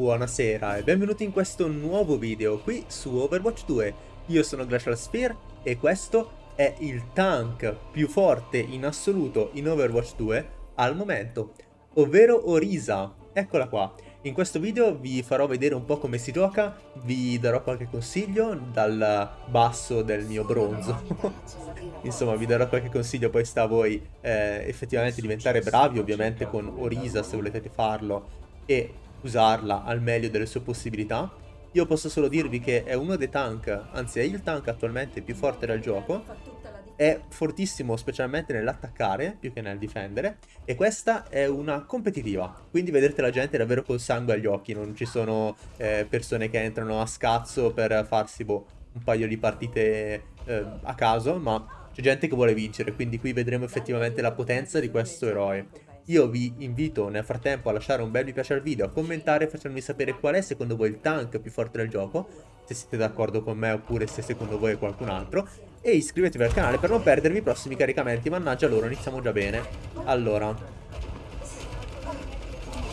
Buonasera e benvenuti in questo nuovo video qui su Overwatch 2. Io sono Glacial Sphere e questo è il tank più forte in assoluto in Overwatch 2 al momento, ovvero Orisa. Eccola qua. In questo video vi farò vedere un po' come si gioca, vi darò qualche consiglio dal basso del mio bronzo. Insomma, vi darò qualche consiglio, poi sta a voi eh, effettivamente diventare bravi, ovviamente con Orisa se volete farlo, e usarla al meglio delle sue possibilità. Io posso solo dirvi che è uno dei tank, anzi è il tank attualmente più forte del gioco, è fortissimo specialmente nell'attaccare più che nel difendere e questa è una competitiva quindi vedrete la gente davvero col sangue agli occhi non ci sono eh, persone che entrano a scazzo per farsi boh, un paio di partite eh, a caso ma c'è gente che vuole vincere quindi qui vedremo effettivamente la potenza di questo eroe io vi invito nel frattempo a lasciare un bel mi piace al video, a commentare facendomi sapere qual è secondo voi il tank più forte del gioco, se siete d'accordo con me oppure se secondo voi è qualcun altro, e iscrivetevi al canale per non perdervi i prossimi caricamenti, mannaggia loro, iniziamo già bene. Allora,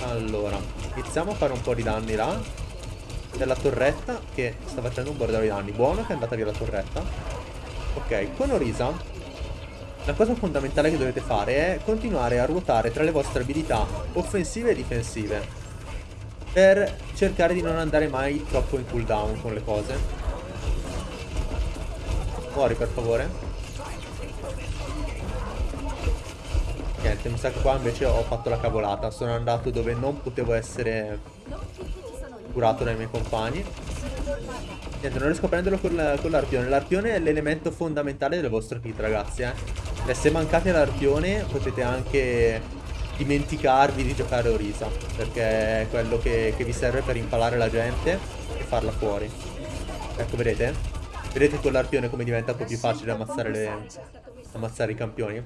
allora, iniziamo a fare un po' di danni là, della torretta che sta facendo un bordello di danni, buono che è andata via la torretta. Ok, con Orisa la cosa fondamentale che dovete fare è continuare a ruotare tra le vostre abilità offensive e difensive per cercare di non andare mai troppo in cooldown con le cose. Muori per favore. Niente, mi sa che qua invece ho fatto la cavolata. Sono andato dove non potevo essere curato dai miei compagni. Niente, non riesco a prenderlo con l'arpione. L'arpione è l'elemento fondamentale del vostro kit, ragazzi, eh. E se mancate l'arpione potete anche dimenticarvi di giocare Orisa, perché è quello che, che vi serve per impalare la gente e farla fuori. Ecco, vedete? Vedete con l'arpione come diventa un po' più facile ammazzare, le, ammazzare i campioni?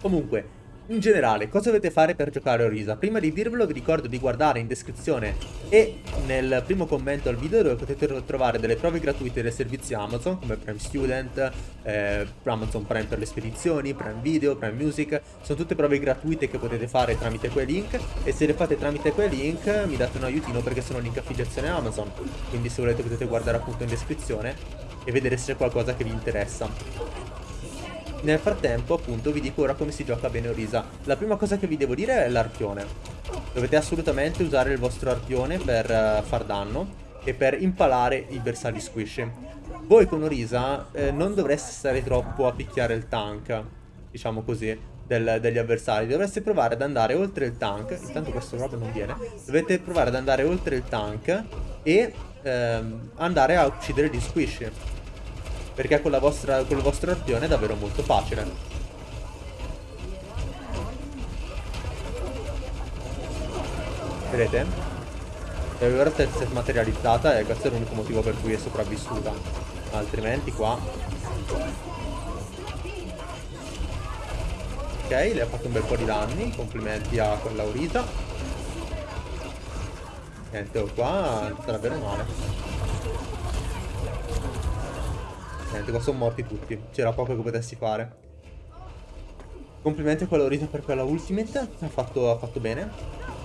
Comunque, in generale, cosa dovete fare per giocare Orisa? Prima di dirvelo vi ricordo di guardare in descrizione e nel primo commento al video dove potete trovare delle prove gratuite dei servizi Amazon come Prime Student, eh, Amazon Prime per le spedizioni, Prime Video, Prime Music, sono tutte prove gratuite che potete fare tramite quei link e se le fate tramite quei link mi date un aiutino perché sono link affiliazione Amazon, quindi se volete potete guardare appunto in descrizione e vedere se c'è qualcosa che vi interessa. Nel frattempo, appunto, vi dico ora come si gioca bene Orisa. La prima cosa che vi devo dire è l'arpione. Dovete assolutamente usare il vostro arpione per uh, far danno e per impalare i bersagli squish. Voi con Orisa eh, non dovreste stare troppo a picchiare il tank, diciamo così, del, degli avversari. Dovreste provare ad andare oltre il tank. Intanto questo proprio non viene. Dovete provare ad andare oltre il tank e ehm, andare a uccidere gli squish. Perché con, vostra, con il vostro arpione è davvero molto facile. Vedete? E ora si è materializzata e questo è l'unico motivo per cui è sopravvissuta. Altrimenti qua... Ok, le ha fatto un bel po' di danni. Complimenti a quella Urita. Niente, oh, qua sta davvero male. Niente, qua sono morti tutti. C'era poco che potessi fare. Complimenti a quello per quella ultimate. Ha fatto, ha fatto bene.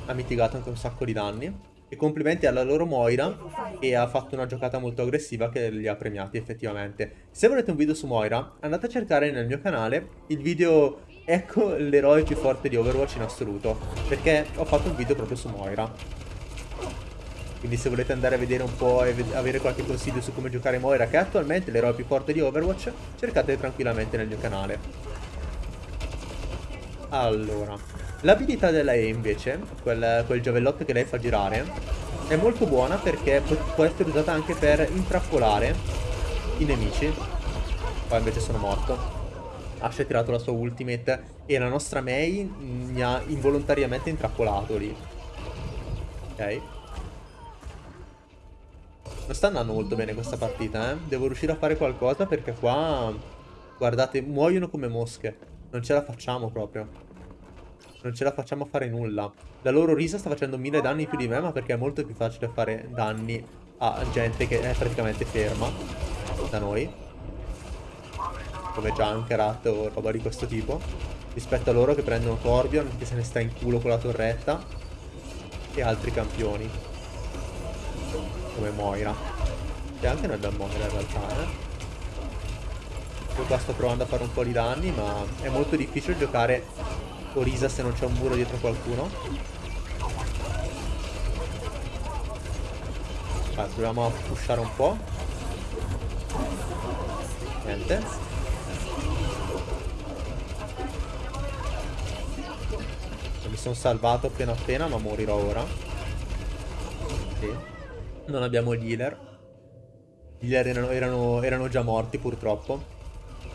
Ha mitigato anche un sacco di danni. E complimenti alla loro Moira che ha fatto una giocata molto aggressiva che li ha premiati effettivamente. Se volete un video su Moira, andate a cercare nel mio canale il video Ecco l'eroe più forte di Overwatch in assoluto. Perché ho fatto un video proprio su Moira. Quindi se volete andare a vedere un po' e avere qualche consiglio su come giocare Moira, che è attualmente l'eroe più forte di Overwatch, cercate tranquillamente nel mio canale. Allora, l'abilità della E invece, quel, quel giavellotto che lei fa girare, è molto buona perché può essere usata anche per intrappolare i nemici. Qua invece sono morto. Ash ha tirato la sua ultimate e la nostra Mei mi ha involontariamente intrappolato lì. Ok. Non sta andando molto bene questa partita, eh. Devo riuscire a fare qualcosa perché qua... Guardate, muoiono come mosche. Non ce la facciamo proprio. Non ce la facciamo a fare nulla. La loro risa sta facendo mille danni più di me, ma perché è molto più facile fare danni a gente che è praticamente ferma da noi. Come Junkrat o roba di questo tipo. Rispetto a loro che prendono Corbion, che se ne sta in culo con la torretta. E altri campioni. Come Moira. E anche noi abbiamo Moira in realtà, eh. Qua sto provando a fare un po' di danni, ma è molto difficile giocare Orisa se non c'è un muro dietro qualcuno. Vai, proviamo a pushare un po'. Niente. Mi sono salvato appena appena, ma morirò ora. Sì. Non abbiamo gli healer. Gli healer erano, erano, erano già morti purtroppo.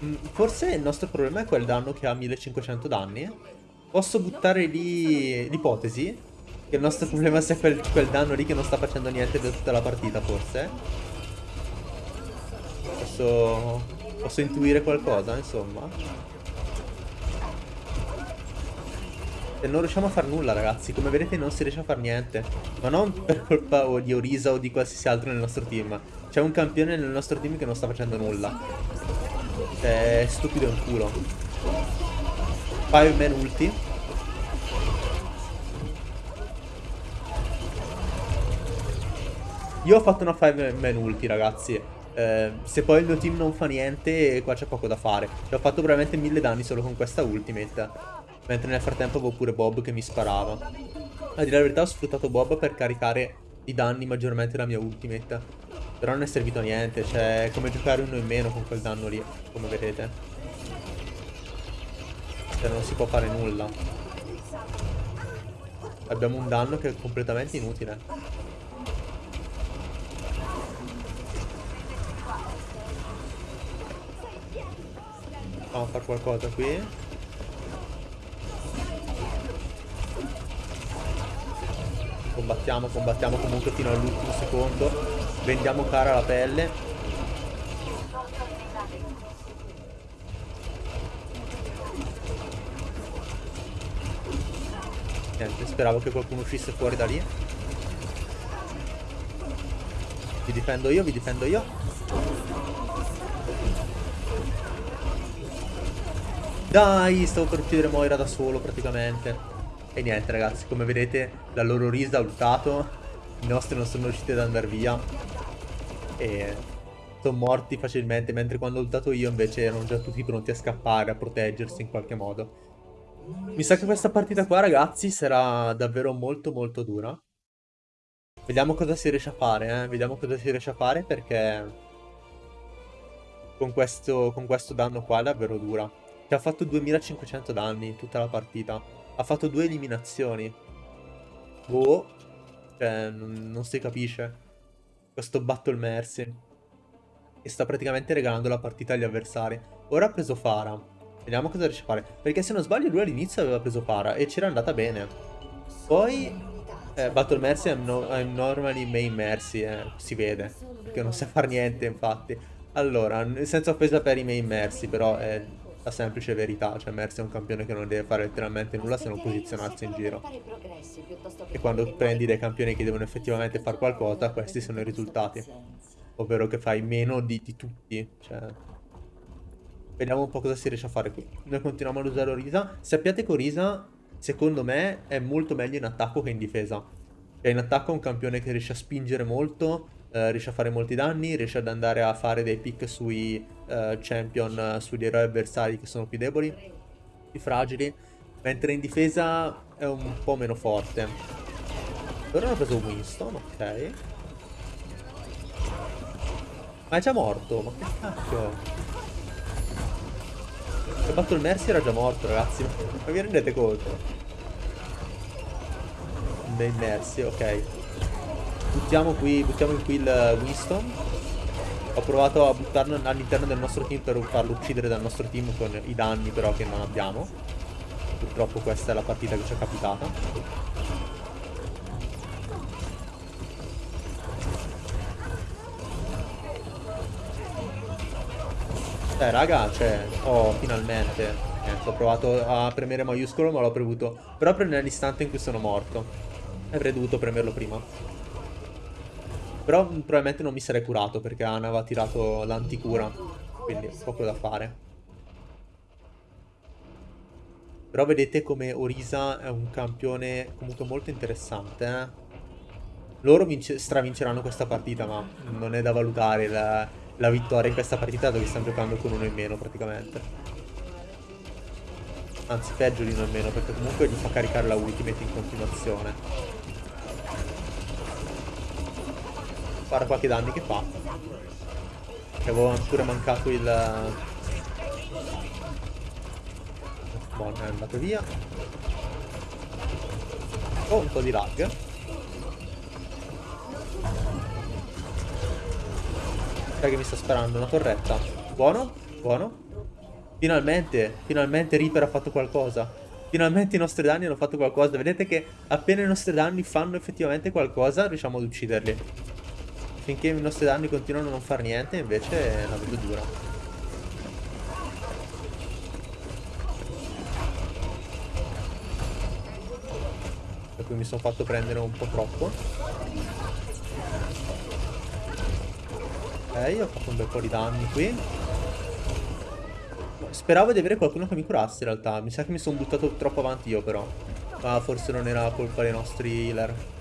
Mm, forse il nostro problema è quel danno che ha 1500 danni. Posso buttare lì l'ipotesi che il nostro problema sia quel, quel, danno lì che non sta facendo niente per tutta la partita, forse. Posso, posso intuire qualcosa, insomma. E non riusciamo a fare nulla, ragazzi. Come vedete non si riesce a fare niente. Ma non per colpa di Orisa o di qualsiasi altro nel nostro team. C'è un campione nel nostro team che non sta facendo nulla. È stupido un culo. Fireman ulti. Io ho fatto una Fireman ulti, ragazzi. Eh, se poi il mio team non fa niente, qua c'è poco da fare. Ho fatto veramente mille danni solo con questa ultimate. Mentre nel frattempo avevo pure Bob che mi sparava. A dire la verità ho sfruttato Bob per caricare i danni maggiormente della mia ultimate. Però non è servito a niente, cioè è come giocare uno in meno con quel danno lì, come vedete. Cioè non si può fare nulla. Abbiamo un danno che è completamente inutile. Proviamo a fare qualcosa qui. Combattiamo, combattiamo comunque fino all'ultimo secondo. Vendiamo cara la pelle. Niente, speravo che qualcuno uscisse fuori da lì. Vi difendo io, vi difendo io. Dai, stavo per uccidere Moira da solo praticamente. E niente ragazzi, come vedete la loro risa ha ultato. I nostri non sono riusciti ad andare via e sono morti facilmente, mentre quando ho ultato io invece erano già tutti pronti a scappare, a proteggersi in qualche modo. Mi sa che questa partita qua, ragazzi, sarà davvero molto molto dura. Vediamo cosa si riesce a fare, eh? Vediamo cosa si riesce a fare perché... Con questo, con questo danno qua è davvero dura. Ci ha fatto 2500 danni tutta la partita. Ha fatto due eliminazioni. Boh. Cioè, non, non si capisce questo Battle Mercy. E sta praticamente regalando la partita agli avversari. Ora ha preso Fara. Vediamo cosa riesce a fare. Perché se non sbaglio lui all'inizio aveva preso Fara e c'era andata bene. Poi... Eh, Battle Mercy è no normally main Mercy, eh, si vede. Perché non sa fare niente infatti. Allora, senza offesa per i main Mercy, però è la semplice verità, cioè Mercy è un campione che non deve fare letteralmente nulla se non posizionarsi in giro. E quando prendi dei campioni che devono effettivamente fare qualcosa, questi sono i risultati. Ovvero che fai meno di, di tutti, cioè... Vediamo un po' cosa si riesce a fare qui. Noi continuiamo ad usare Orisa. Sappiate che Orisa, secondo me, è molto meglio in attacco che in difesa. Cioè in attacco è un campione che riesce a spingere molto, eh, riesce a fare molti danni, riesce ad andare a fare dei pick sui uh, champion, sugli eroi avversari che sono più deboli, più fragili, mentre in difesa è un po' meno forte. Ora hanno preso Winston, ok. Ma è già morto, ma che cacchio? Ho fatto il Mercy era già morto, ragazzi. Ma vi rendete conto? Main Mercy, ok. Buttiamo qui, buttiamo qui il Winston. Ho provato a buttarlo all'interno del nostro team per farlo uccidere dal nostro team con i danni però che non abbiamo. Purtroppo questa è la partita che ci è capitata. Eh raga, cioè, oh, finalmente. Niente, ho provato a premere maiuscolo ma l'ho premuto proprio nell'istante in cui sono morto. Avrei dovuto premerlo prima. Però probabilmente non mi sarei curato perché Ana aveva tirato l'anticura. Quindi poco da fare. Però vedete come Orisa è un campione comunque molto interessante, eh? Loro stravinceranno questa partita, ma non è da valutare la, la vittoria in questa partita dove stanno giocando con uno in meno praticamente. Anzi, peggio di uno in meno, perché comunque gli fa caricare la ultimate in continuazione. Fare qualche danni che fa. Che avevo pure mancato il... Buono, è andato via. Oh, un po' di lag. Sai che mi sta sparando una torretta. Buono, buono. Finalmente, finalmente Reaper ha fatto qualcosa. Finalmente i nostri danni hanno fatto qualcosa. Vedete che appena i nostri danni fanno effettivamente qualcosa, riusciamo ad ucciderli. Finché i nostri danni continuano a non fare niente, invece la vedo dura. cui mi sono fatto prendere un po' troppo. Ok, ho fatto un bel po' di danni qui. Speravo di avere qualcuno che mi curasse in realtà. Mi sa che mi sono buttato troppo avanti io però. Ma forse non era colpa dei nostri healer.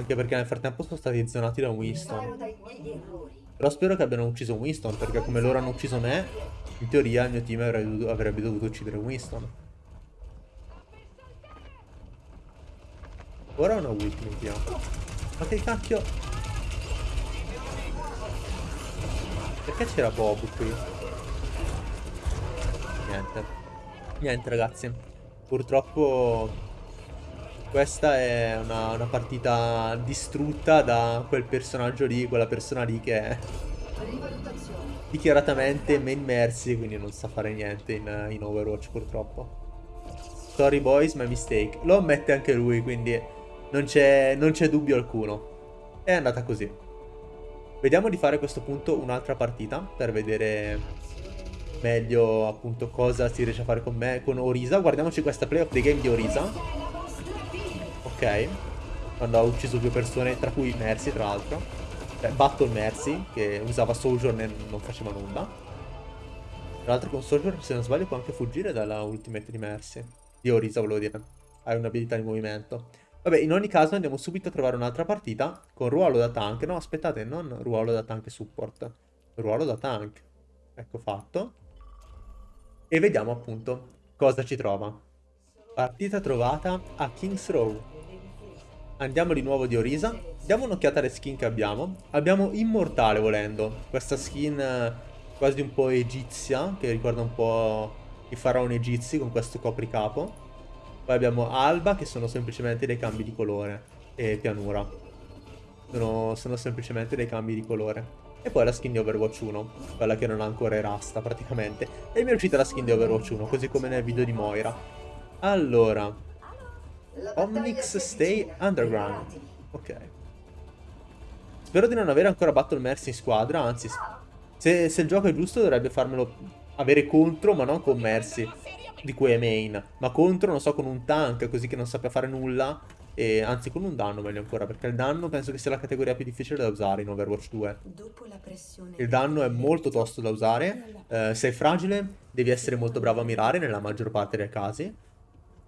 Anche perché nel frattempo sono stati zonati da Winston. Però spero che abbiano ucciso Winston, perché come loro hanno ucciso me, in teoria il mio team avrebbe dovuto uccidere Winston. Ora una ultimate io. Ma che cacchio? Perché c'era Bob qui? Niente. Niente ragazzi. Purtroppo questa è una, una, partita distrutta da quel personaggio lì, quella persona lì che è dichiaratamente main mercy, quindi non sa fare niente in, in Overwatch purtroppo. Sorry boys, my mistake. Lo ammette anche lui, quindi non c'è dubbio alcuno. È andata così. Vediamo di fare a questo punto un'altra partita per vedere meglio appunto cosa si riesce a fare con me, con Orisa. Guardiamoci questa play of the game di Orisa. Ok. Quando ha ucciso due persone, tra cui Mercy tra l'altro. Cioè, Battle Mercy, che usava Sojourn e non faceva nulla. Tra l'altro con Sojourn, se non sbaglio, può anche fuggire dalla ultimate di Mercy. Di Orisa, volevo dire. Hai un'abilità di movimento. Vabbè, in ogni caso andiamo subito a trovare un'altra partita con ruolo da tank. No, aspettate, non ruolo da tank support. Ruolo da tank. Ecco fatto. E vediamo appunto cosa ci trova. Partita trovata a King's Row. Andiamo di nuovo di Orisa. Diamo un'occhiata alle skin che abbiamo. Abbiamo Immortale volendo. Questa skin eh, quasi un po' egizia, che ricorda un po' i faraoni egizi con questo copricapo. Poi abbiamo alba che sono semplicemente dei cambi di colore e pianura. Sono, sono semplicemente dei cambi di colore. E poi la skin di Overwatch 1, quella che non ha ancora erasta praticamente. E mi è uscita la skin di Overwatch 1, così come nel video di Moira. Allora. Omnix Stay Underground. Ok. Spero di non avere ancora Battle Mercy in squadra, anzi, se, se il gioco è giusto dovrebbe farmelo avere contro, ma non con Mercy di cui è main, ma contro, non so, con un tank così che non sappia fare nulla, e anzi con un danno meglio ancora, perché il danno penso che sia la categoria più difficile da usare in Overwatch 2. Il danno è molto tosto da usare, eh, sei fragile, devi essere molto bravo a mirare nella maggior parte dei casi,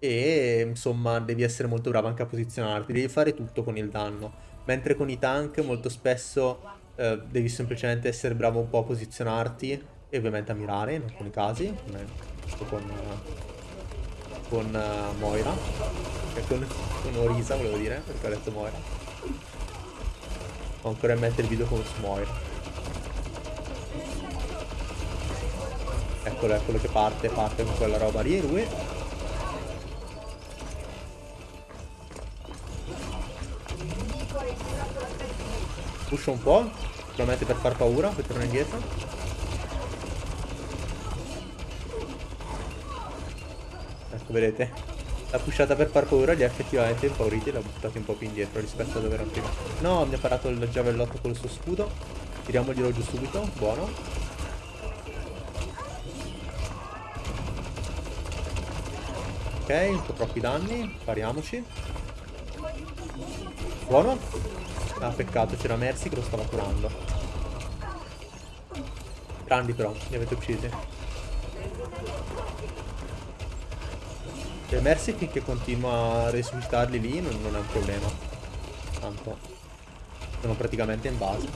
e insomma devi essere molto bravo anche a posizionarti, devi fare tutto con il danno. Mentre con i tank molto spesso eh, devi semplicemente essere bravo un po' a posizionarti e ovviamente a mirare in alcuni casi, come con, con uh, Moira. Cioè con, con Orisa volevo dire, perché ho detto Moira. Ho ancora in mente il video con Moira. Eccolo, eccolo che parte, parte con quella roba lì, lui. Pusha un po', probabilmente per far paura, poi torna indietro. vedete? La pushata per far paura li ha effettivamente impauriti e l'ha buttati un po' più indietro rispetto a dove erano prima. No, mi ha parato il giavellotto con il suo scudo. Tiriamoglielo giù subito, buono. Ok, un po' troppi danni, pariamoci. Buono. Ah, peccato, c'era Mercy che lo stava curando. Grandi però, li avete uccisi. Cioè, Mercy finché continua a resuscitarli lì non, non è un problema. tanto sono praticamente in base.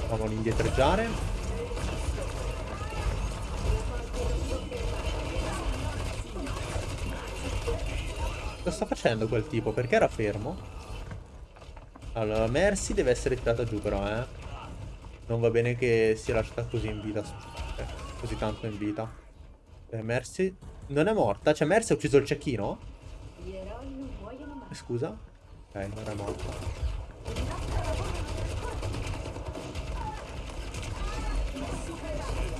Facciamo l'indietreggiare. Sta facendo quel tipo? Perché era fermo? Allora, Mercy deve essere tirata giù però, eh. Non va bene che sia lasciata così in vita. Eh, così tanto in vita. Eh, Mercy non è morta? Cioè, Mercy ha ucciso il cecchino? Eh, scusa? Ok, non è morta.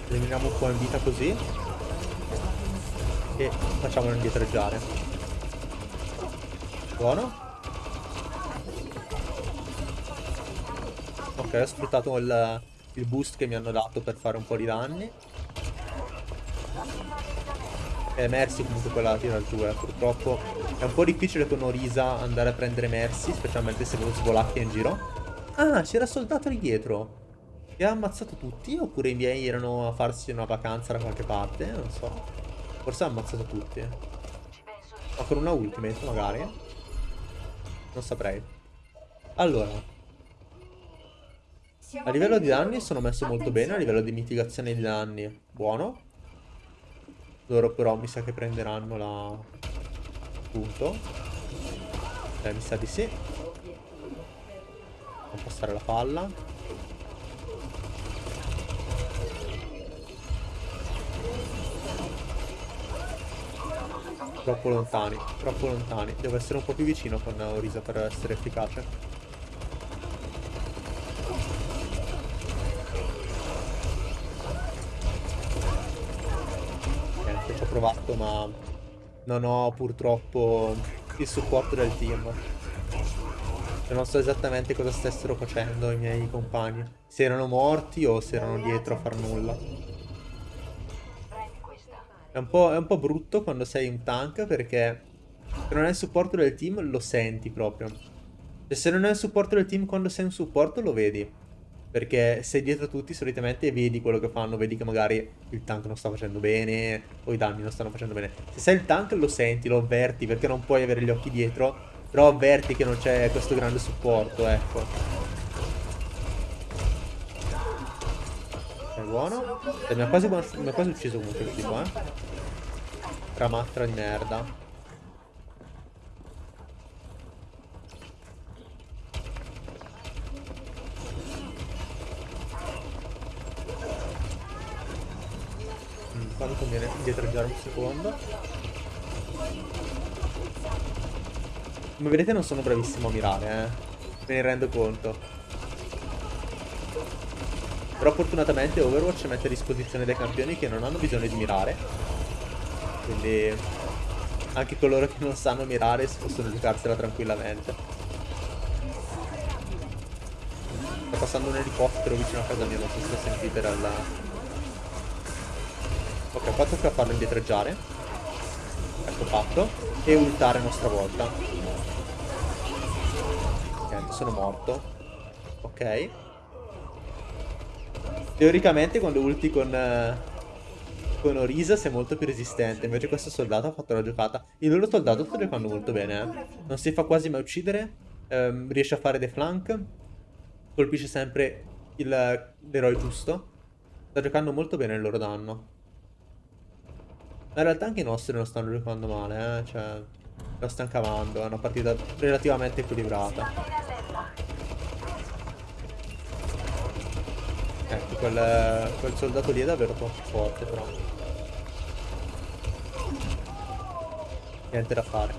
Eliminiamo un po' in vita così. E facciamolo indietreggiare. Buono. Ok, ho sfruttato il, il boost che mi hanno dato per fare un po' di danni. E Mercy comunque quella la tira giù, eh. Purtroppo è un po' difficile con Orisa andare a prendere Mercy, specialmente se lo svolacchia in giro. Ah, c'era soldato lì dietro. Che ha ammazzato tutti? Oppure i miei erano a farsi una vacanza da qualche parte? Non so. Forse ha ammazzato tutti. Ma con una ultimate magari? Non saprei. Allora. A livello di danni sono messo molto bene, a livello di mitigazione di danni buono. Loro però mi sa che prenderanno la... Punto. Eh, mi sa di sì. Non passare la palla. Troppo lontani, troppo lontani. Devo essere un po' più vicino con Orisa per essere efficace. provato ma non ho purtroppo il supporto del team. Cioè non so esattamente cosa stessero facendo i miei compagni. Se erano morti o se erano dietro a far nulla. È un po', è un po brutto quando sei un tank perché se non hai il supporto del team lo senti proprio. E se non hai il supporto del team quando sei un supporto lo vedi. Perché sei dietro tutti solitamente e vedi quello che fanno, vedi che magari il tank non sta facendo bene o i danni non stanno facendo bene. Se sei il tank lo senti, lo avverti perché non puoi avere gli occhi dietro, però avverti che non c'è questo grande supporto, ecco. Buono. E mi, ha quasi, mi ha quasi ucciso comunque il tipo, eh. Ramatra di merda. Qua conviene indietreggiare un secondo. Come vedete non sono bravissimo a mirare, eh. Me ne rendo conto. Però fortunatamente Overwatch mette a disposizione dei campioni che non hanno bisogno di mirare. Quindi anche coloro che non sanno mirare possono giocarsela tranquillamente. Sta passando un elicottero vicino a casa mia, non so se sentite dalla, Ok, qua tocca farlo indietreggiare. Ecco fatto. E ultare a nostra volta. Ok, sono morto. Ok. Teoricamente quando ulti con... Uh, con Orisa sei molto più resistente. Invece questo soldato ha fatto la giocata. Il loro soldato sta giocando molto bene. Eh. Non si fa quasi mai uccidere. Um, riesce a fare dei flank. Colpisce sempre l'eroe giusto. Sta giocando molto bene il loro danno. Ma in realtà anche i nostri non stanno giocando male, eh. Cioè, la stanno cavando. È una partita relativamente equilibrata. Ecco, quel, quel soldato lì è davvero troppo forte, però. Niente da fare.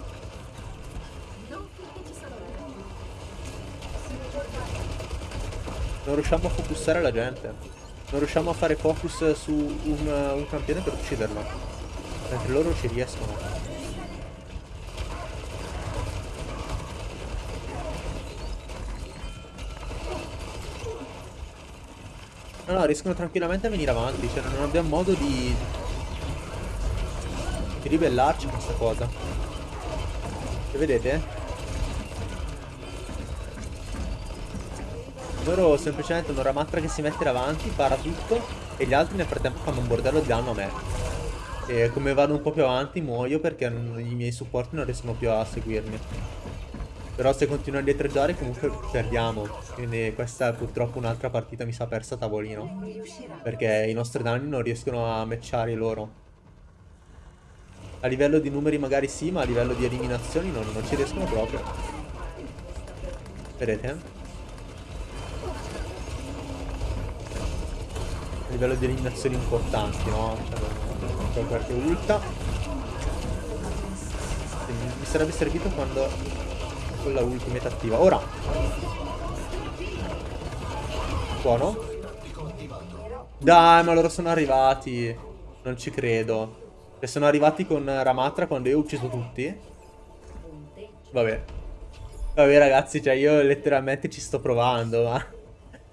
Non riusciamo a focussare la gente. Non riusciamo a fare focus su un, un campione per ucciderlo. Mentre loro ci riescono. No, no, riescono tranquillamente a venire avanti. Cioè, non abbiamo modo di... Di ribellarci a questa cosa. Che vedete? Loro semplicemente una ramatra che si mette davanti, para tutto, e gli altri nel frattempo fanno un bordello di danno a me. E come vado un po' più avanti muoio perché i miei supporti non riescono più a seguirmi. Però se continuo a indietreggiare comunque perdiamo. Quindi questa è purtroppo un'altra partita mi sa persa a tavolino. Perché i nostri danni non riescono a matchare loro. A livello di numeri magari sì, ma a livello di eliminazioni non, non ci riescono proprio. Vedete? A livello di eliminazioni importanti, no? Cioè, non qualche ulta. Mi sarebbe servito quando con la ultimate attiva. Ora. Buono. Dai, ma loro sono arrivati. Non ci credo. E sono arrivati con Ramatra quando io ho ucciso tutti. Vabbè. Vabbè ragazzi, cioè io letteralmente ci sto provando, ma...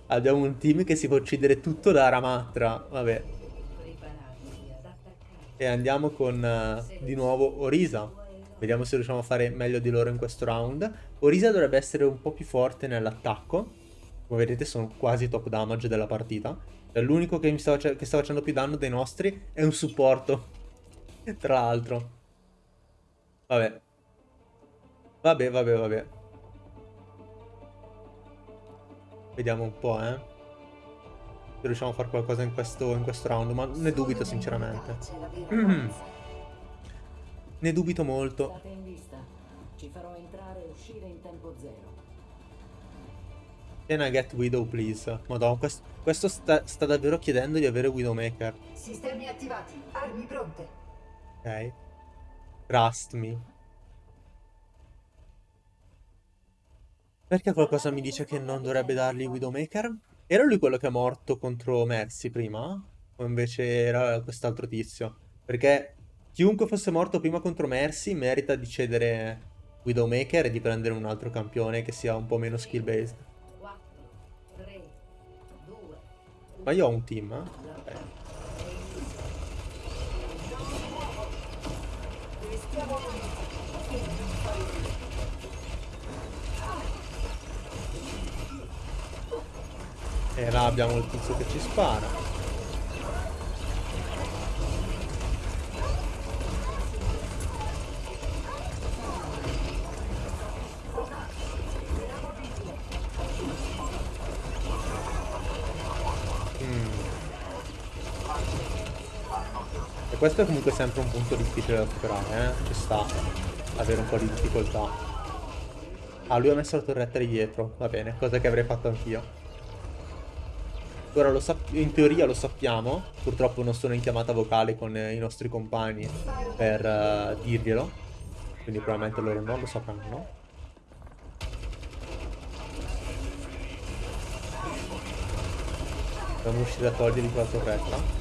Abbiamo un team che si può uccidere tutto da Ramatra. Vabbè. E andiamo con uh, di nuovo Orisa. Vediamo se riusciamo a fare meglio di loro in questo round. Orisa dovrebbe essere un po' più forte nell'attacco. Come vedete sono quasi top damage della partita. L'unico che, sta che sta facendo più danno dei nostri è un supporto. Tra l'altro. Vabbè. Vabbè, vabbè, vabbè. Vediamo un po', eh. Se riusciamo a fare qualcosa in questo, in questo round, ma ne dubito sinceramente. Mm. Ne dubito molto. Ci farò entrare e uscire in tempo zero. Can I get Widow, please? Madonna, questo, questo sta, sta, davvero chiedendo di avere Widowmaker. Sistemi attivati, armi pronte. Ok. Trust me. Perché qualcosa mi dice che non dovrebbe dargli Widowmaker? Era lui quello che è morto contro Mercy prima? O invece era quest'altro tizio? Perché Chiunque fosse morto prima contro Mercy merita di cedere Widowmaker e di prendere un altro campione che sia un po' meno skill based. Ma io ho un team, eh? Okay. E là abbiamo il tizio che ci spara. Questo è comunque sempre un punto difficile da superare, eh? Ci sta avere un po' di difficoltà. Ah, lui ha messo la torretta di dietro, va bene, cosa che avrei fatto anch'io. Ora lo in teoria lo sappiamo, purtroppo non sono in chiamata vocale con eh, i nostri compagni per uh, dirglielo, quindi probabilmente loro non lo sapranno. Dobbiamo uscire a togliergli quella torretta.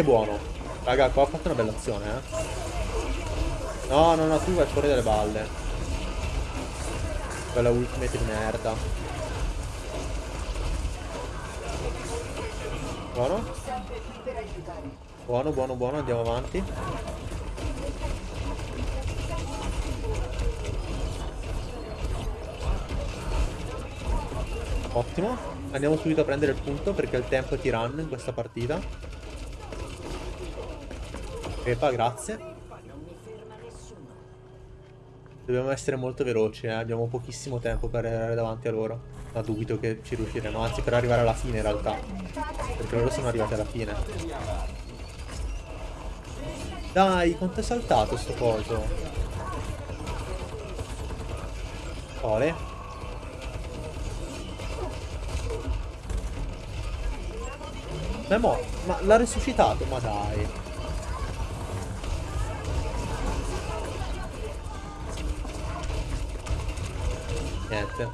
È buono. Raga, qua ho fatto una bella azione, eh. No, no, no, tu vai fuori dalle balle. Quella ultimate di merda. Buono. Buono, buono, buono, andiamo avanti. Ottimo. Andiamo subito a prendere il punto perché il tempo è tiranno in questa partita. Pepa, grazie. Dobbiamo essere molto veloci, eh? abbiamo pochissimo tempo per arrivare davanti a loro. Ma dubito che ci riusciremo, anzi per arrivare alla fine in realtà. Perché loro sono arrivati alla fine. Dai, quanto è saltato sto coso? Ole. Ma è morto. Ma l'ha risuscitato? Ma dai. Niente.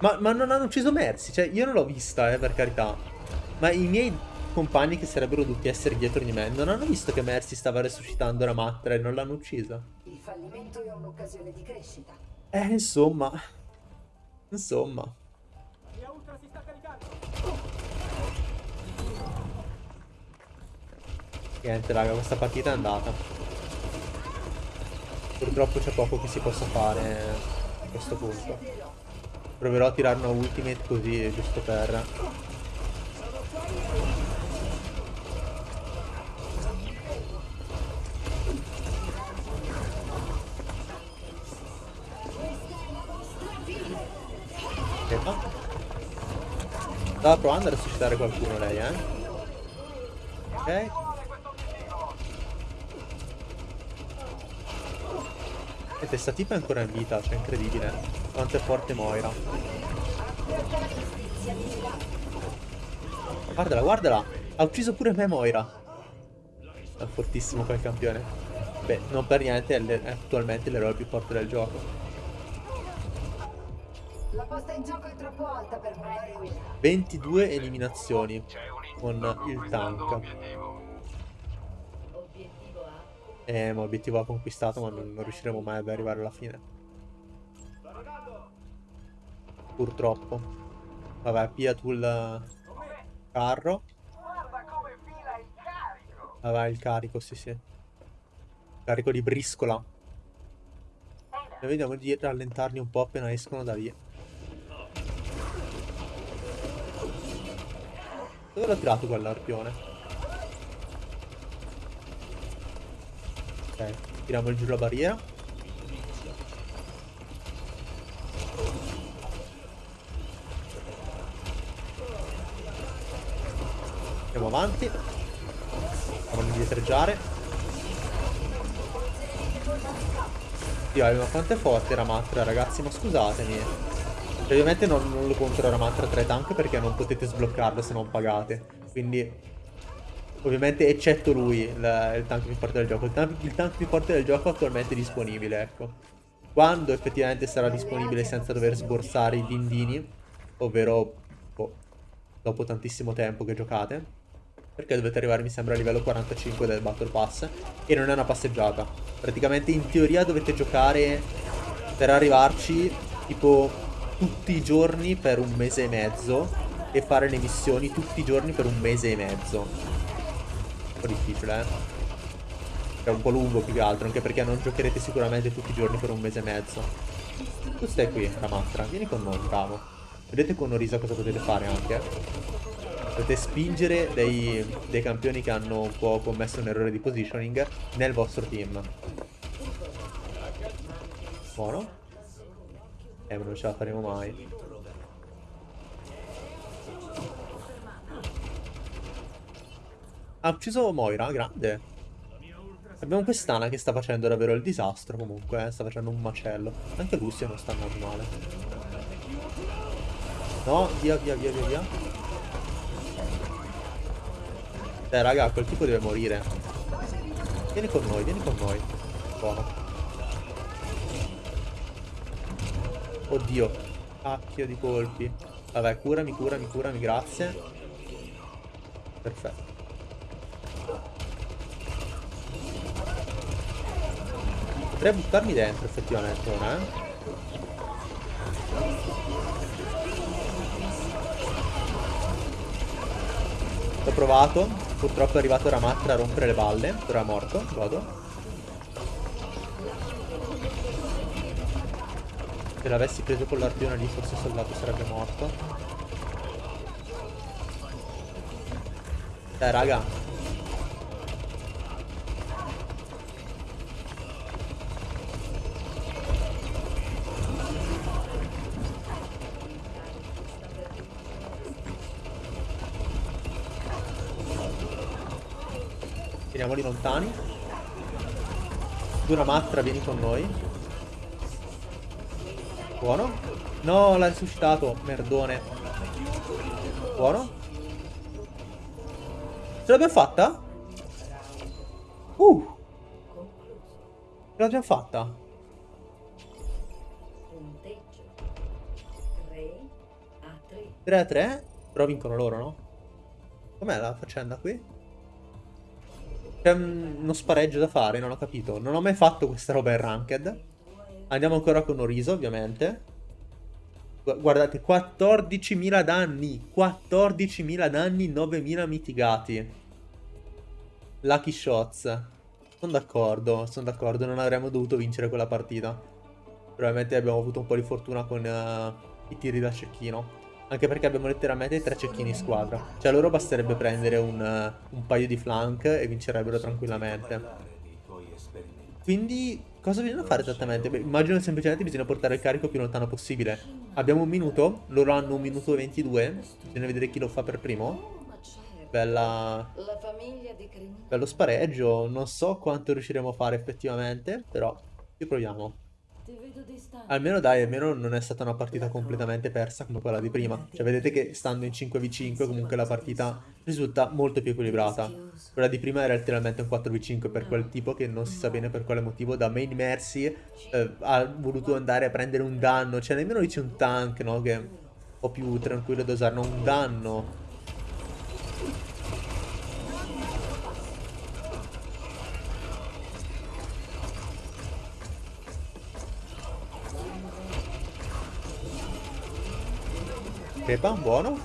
Ma, ma non hanno ucciso Mercy. Cioè, io non l'ho vista, eh, per carità. Ma i miei compagni che sarebbero dovuti essere dietro di me non hanno visto che Mercy stava resuscitando la Matra e non l'hanno uccisa. Il fallimento è un'occasione di crescita. Eh, insomma. Insomma. Niente raga, questa partita è andata. Purtroppo c'è poco che si possa fare questo punto. Proverò a tirare una ultimate così, giusto per... Aspetta. Stava provando a resuscitare qualcuno lei, eh? Ok. E questa tipa è ancora in vita, cioè incredibile. Quanto è forte Moira. Guardala, guardala! Ha ucciso pure me Moira. È fortissimo quel campione. Beh, non per niente è, attualmente l'eroe più forte del gioco. La posta in gioco è troppo alta per 22 eliminazioni con il tank. Eh, ma obiettivo conquistato, ma non, non riusciremo mai ad arrivare alla fine. Purtroppo. Vabbè, pia tu il carro. Vabbè, il carico, sì, sì. Carico di briscola. E vediamo di rallentarli un po' appena escono da lì. Dove l'ho tirato quell'arpione? Ok, tiriamo giù la barriera. Andiamo avanti. Andiamo a indietreggiare. Dio, ma quanto è forte Ramatra, ragazzi, ma scusatemi. Ovviamente non, non lo contro Ramatra 3 tank perché non potete sbloccarlo se non pagate. Quindi Ovviamente eccetto lui, il, il tank più forte del gioco. Il tank, il tank, più forte del gioco attualmente è disponibile, ecco. Quando effettivamente sarà disponibile senza dover sborsare i dindini, ovvero oh, dopo tantissimo tempo che giocate, perché dovete arrivare mi sembra a livello 45 del Battle Pass, e non è una passeggiata. Praticamente in teoria dovete giocare per arrivarci tipo tutti i giorni per un mese e mezzo e fare le missioni tutti i giorni per un mese e mezzo un po' difficile, eh. È un po' lungo più che altro, anche perché non giocherete sicuramente tutti i giorni per un mese e mezzo. Tu stai qui, Ramatra, vieni con noi, bravo. Vedete con Orisa cosa potete fare anche? Potete spingere dei, dei campioni che hanno un po' commesso un errore di positioning nel vostro team. Buono. Eh, ma non ce la faremo mai. Ha ucciso Moira, grande. Abbiamo quest'Ana che sta facendo davvero il disastro comunque, eh? sta facendo un macello. Anche Lucio non sta andando male. No, via, via, via, via, via. Eh, raga, quel tipo deve morire. Vieni con noi, vieni con noi. Buono. Oddio. Cacchio di colpi. Vabbè, curami, curami, curami, grazie. Perfetto. Potrei buttarmi dentro effettivamente ora, eh. L'ho provato. Purtroppo è arrivato Ramatra a rompere le balle. Ora è morto. Godo. Se l'avessi preso con l'arpione lì forse il soldato sarebbe morto. Dai raga Teniamoli lontani. Dura Matra, vieni con noi. Buono. No, l'ha risuscitato. Merdone. Buono. Ce l'abbiamo fatta? Uh. Ce l'abbiamo fatta. 3 a 3. Però vincono loro, no? Com'è la faccenda qui? C'è uno spareggio da fare, non ho capito. Non ho mai fatto questa roba in Ranked. Andiamo ancora con Oriso, ovviamente. Guardate, 14.000 danni. 14.000 danni, 9.000 mitigati. Lucky shots. Sono d'accordo, sono d'accordo. Non avremmo dovuto vincere quella partita. Probabilmente abbiamo avuto un po' di fortuna con uh, i tiri da cecchino. Anche perché abbiamo letteralmente tre cecchini in squadra. Cioè loro basterebbe prendere un, un paio di flank e vincerebbero tranquillamente. Quindi cosa bisogna fare esattamente? Beh, immagino semplicemente bisogna portare il carico più lontano possibile. Abbiamo un minuto, loro hanno un minuto e 22. Bisogna vedere chi lo fa per primo. Bella... Bello spareggio. Non so quanto riusciremo a fare effettivamente, però ci proviamo. Almeno dai, almeno non è stata una partita completamente persa come quella di prima. Cioè vedete che stando in 5v5 comunque la partita risulta molto più equilibrata. Quella di prima era letteralmente un 4v5 per quel tipo che non si sa bene per quale motivo da main mercy eh, ha voluto andare a prendere un danno. Cioè nemmeno dice un tank, no? Che è un po' più tranquillo da usare, non un danno. Crepa, buono.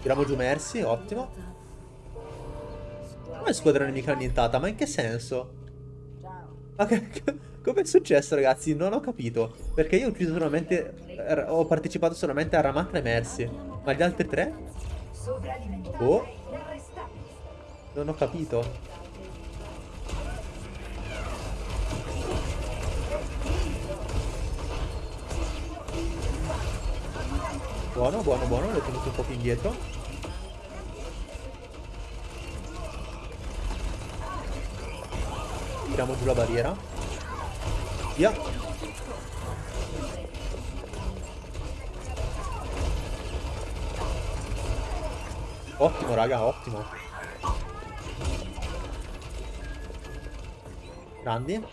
Tiriamo giù Mercy, ottimo. Come squadra nemica annientata? Ma in che senso? Ma che, come è successo ragazzi? Non ho capito. Perché io ho ucciso solamente... Ho partecipato solamente a Ramatra e Mercy. Ma gli altri tre? Oh. Non ho capito. Buono, buono, buono, l'ho tenuto un po' più indietro. Tiriamo giù la barriera. Via. Ottimo, raga, ottimo. Grandi.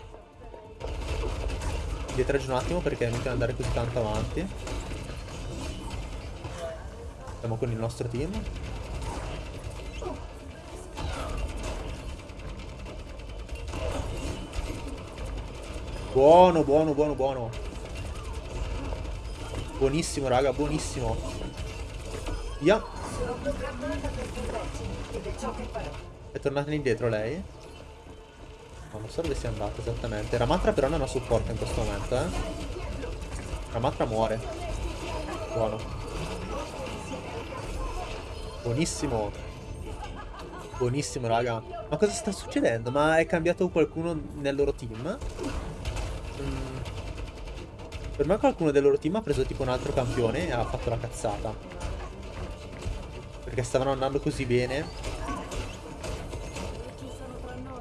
Dietro un attimo perché non andare così tanto avanti. Siamo con il nostro team. Buono, buono, buono, buono. Buonissimo, raga, buonissimo. Via. È tornata indietro lei? No, non so dove sia andata esattamente. Ramatra però non ha supporto in questo momento, eh. Ramatra muore. Buono. Buonissimo. Buonissimo, raga. Ma cosa sta succedendo? Ma è cambiato qualcuno nel loro team? Mm. Per me qualcuno del loro team ha preso tipo un altro campione e ha fatto la cazzata. Perché stavano andando così bene.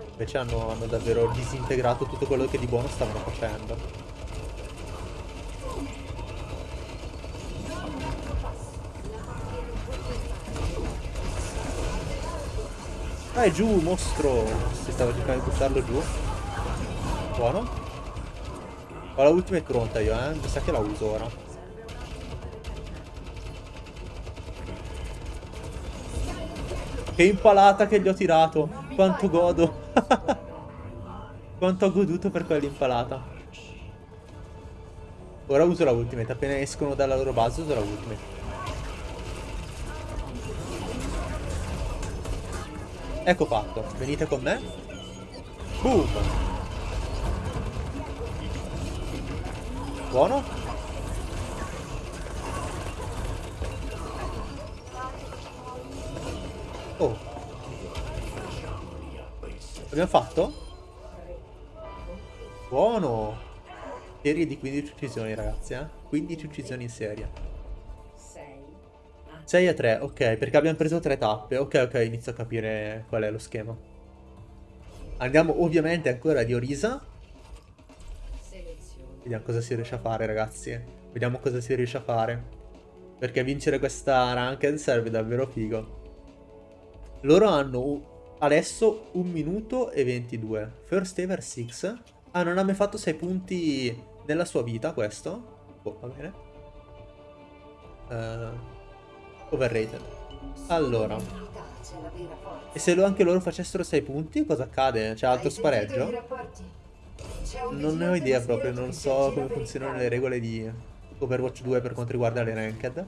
Invece hanno, hanno davvero disintegrato tutto quello che di buono stavano facendo. Dai giù, mostro! Si stava cercando di buttarlo giù. Buono. Ho la ultimate pronta io, eh. Mi sa che la uso ora. Che impalata che gli ho tirato. Quanto godo. Quanto ho goduto per quell'impalata. Ora uso la ultimate. Appena escono dalla loro base uso la ultimate. Ecco fatto. Venite con me. Boom. Buono. Oh. Abbiamo fatto? Buono. Serie di 15 uccisioni ragazzi, eh. 15 uccisioni in serie. 6 a 3, ok, perché abbiamo preso tre tappe. Ok, ok, inizio a capire qual è lo schema. Andiamo ovviamente ancora di Orisa. Vediamo cosa si riesce a fare, ragazzi. Vediamo cosa si riesce a fare. Perché vincere questa ranked serve davvero figo. Loro hanno adesso 1 minuto e 22. First ever 6. Ah, non ha mai fatto 6 punti nella sua vita questo. Oh, va bene. Uh, Overrated. Allora. E se anche loro facessero 6 punti, cosa accade? C'è alto spareggio? Non ne ho idea proprio, non so come funzionano le regole di Overwatch 2 per quanto riguarda le ranked.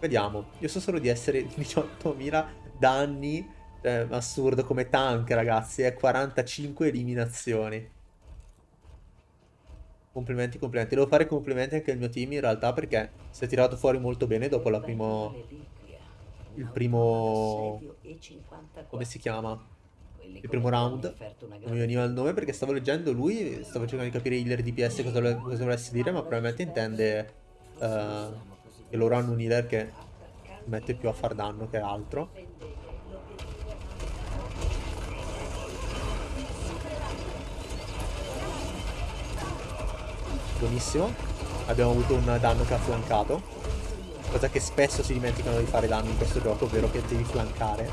Vediamo. Io so solo di essere 18.000 danni Cioè, assurdo come tank, ragazzi. È 45 eliminazioni. Complimenti, complimenti. Devo fare complimenti anche al mio team in realtà perché si è tirato fuori molto bene dopo la primo... Il primo... Come si chiama? Il primo round. Non mi veniva il nome perché stavo leggendo lui, stavo cercando di capire healer DPS cosa, cosa volesse dire, ma probabilmente intende uh, che loro hanno un healer che mette più a far danno che altro. Buonissimo. Abbiamo avuto un danno che ha flancato. Cosa che spesso si dimenticano di fare danno in questo gioco, ovvero che devi flancare.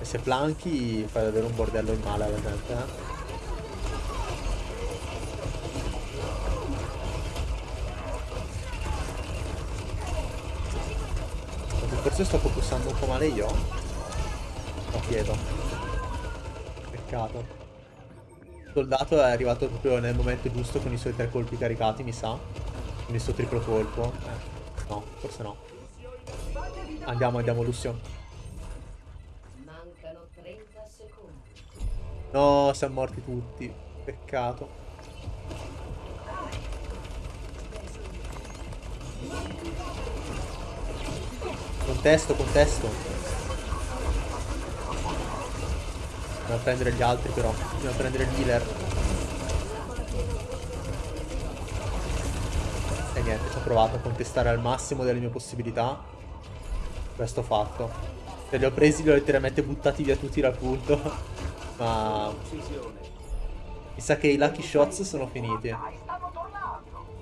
E se flanchi fai davvero un bordello in male alla gente, eh. Forse sto focussando un po' male io. Lo chiedo. Peccato soldato è arrivato proprio nel momento giusto con i suoi tre colpi caricati, mi sa. Con il suo triplo colpo. Eh, no, forse no. Andiamo, andiamo, Lucio. No, siamo morti tutti. Peccato. Contesto, contesto. Andiamo a prendere gli altri però. Andiamo a prendere il healer. E niente, ci ho provato a contestare al massimo delle mie possibilità. Questo fatto. Se li ho presi li ho letteralmente buttati via tutti dal punto. Ma... Mi sa che i lucky shots sono finiti.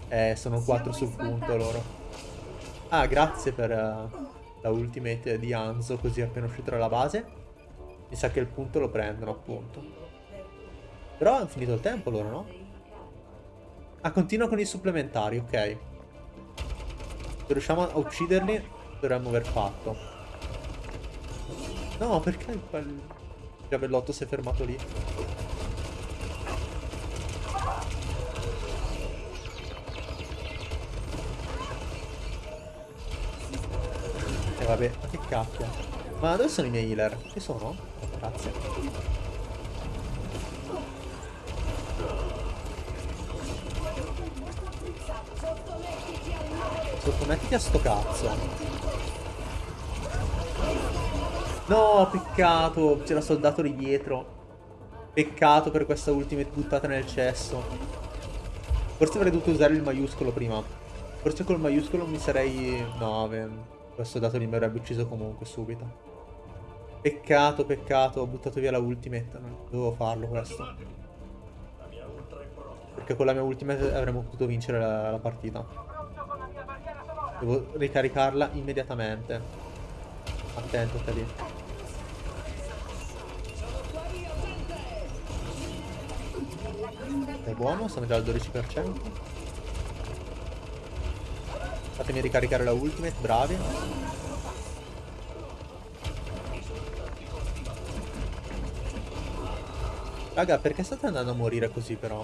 Eh, sono 4 sul punto loro. Ah, grazie per uh, la ultimate di Anzo, così appena uscito dalla base. Mi sa che il punto lo prendono, appunto. Però hanno finito il tempo loro, no? Ah, continua con i supplementari, ok. Se riusciamo a ucciderli, dovremmo aver fatto. No, perché il, il giavellotto si è fermato lì? E eh, vabbè, ma che cappia. Ma dove sono i miei healer? Ci sono? Grazie. Sottomettiti a sto cazzo. No, peccato. C'era soldato lì dietro. Peccato per questa ultimate buttata nel cesso. Forse avrei dovuto usare il maiuscolo prima. Forse col maiuscolo mi sarei... No, questo dato lì mi avrebbe ucciso comunque subito. Peccato, peccato, ho buttato via la ultimate, non dovevo farlo questo. Perché con la mia ultimate avremmo potuto vincere la, la partita. Devo ricaricarla immediatamente. Attento te lì. È buono, sono già al 12%. Fatemi ricaricare la ultimate, bravi. Raga, perché state andando a morire così però?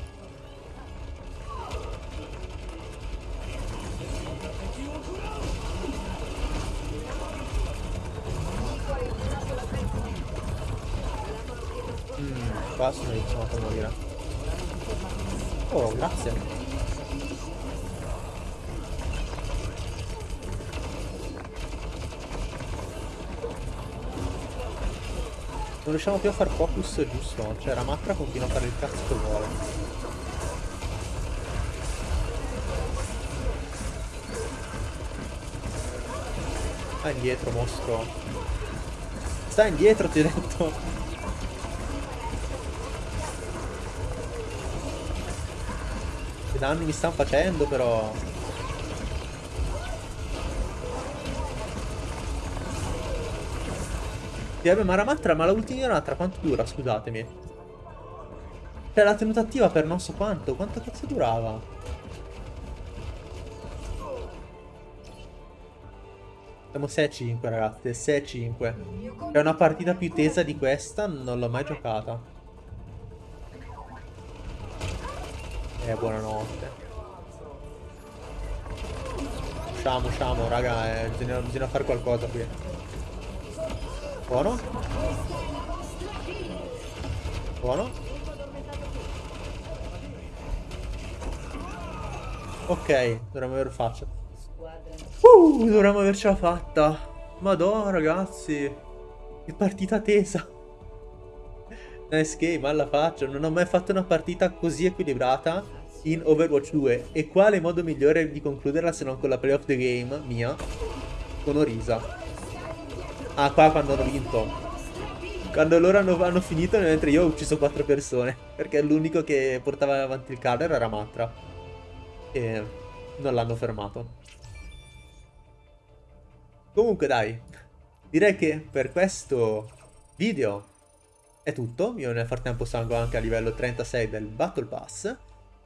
Mmm, qua sono iniziato a morire. Oh, grazie. Riusciamo più a far focus giusto. Cioè Ramatra continua a fare il cazzo che vuole. Sta indietro, mostro. Sta indietro, ti ho detto. Che danni mi stanno facendo, però. Sì, vabbè, ma la ultima Ramatra quanto dura, scusatemi? Cioè, l'ha tenuta attiva per non so quanto. Quanto cazzo durava? Siamo 6-5, ragazzi. 6-5. È una partita più tesa di questa, non l'ho mai giocata. Eh, buonanotte. usciamo, usciamo, raga, eh, bisogna, bisogna fare qualcosa qui. Buono. Buono. Ok, dovremmo aver faccia. Uh, dovremmo avercela fatta. Madonna, ragazzi. Che partita tesa. Nice game, alla faccia. Non ho mai fatto una partita così equilibrata in Overwatch 2. E quale modo migliore di concluderla se non con la play of the game mia? Con Orisa. Ah, qua quando hanno vinto. Quando loro hanno, hanno finito, mentre io ho ucciso quattro persone. Perché l'unico che portava avanti il carro era Matra. E non l'hanno fermato. Comunque dai, direi che per questo video è tutto. Io nel frattempo salgo anche a livello 36 del Battle Pass.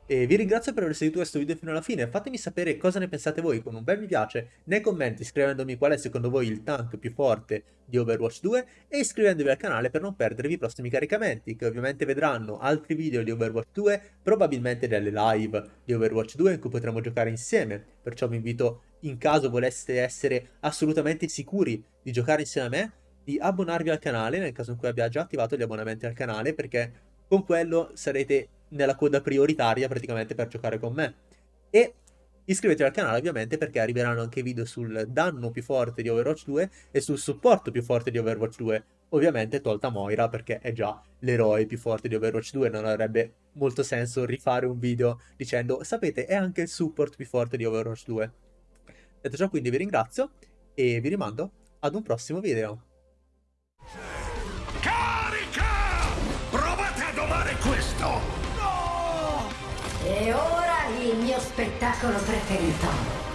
E vi ringrazio per aver seguito questo video fino alla fine, fatemi sapere cosa ne pensate voi con un bel mi piace nei commenti scrivendomi qual è secondo voi il tank più forte di Overwatch 2 e iscrivendovi al canale per non perdervi i prossimi caricamenti che ovviamente vedranno altri video di Overwatch 2, probabilmente delle live di Overwatch 2 in cui potremo giocare insieme, perciò vi invito in caso voleste essere assolutamente sicuri di giocare insieme a me di abbonarvi al canale nel caso in cui abbia già attivato gli abbonamenti al canale perché con quello sarete nella coda prioritaria praticamente per giocare con me. E iscrivetevi al canale ovviamente perché arriveranno anche video sul danno più forte di Overwatch 2 e sul supporto più forte di Overwatch 2. Ovviamente tolta Moira perché è già l'eroe più forte di Overwatch 2, non avrebbe molto senso rifare un video dicendo sapete è anche il support più forte di Overwatch 2. Detto ciò quindi vi ringrazio e vi rimando ad un prossimo video. E ora il mio spettacolo preferito.